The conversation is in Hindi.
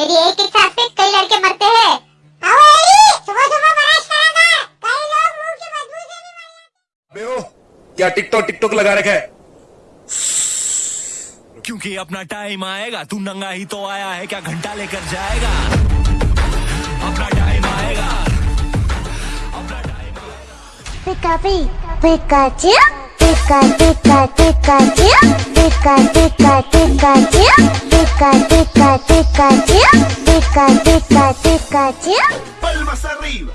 मेरी एक इच्छा से कई लड़के मरते हैं। आओ एली सुबह सुबह बराश करा कई लोग मुँह की बदबू से भी मर जाते बेओ क्या टिकटॉक टिकटॉक लगा रखा है? क्योंकि अपना टाइम आएगा तू नंगा ही तो आया है क्या घंटा लेकर जाएगा? अपना टाइम आएगा। अपना time pika pi Pikachu pika pika Pikachu pika pika. Pikachu, Pikachu, Pikachu. Palmas arriba.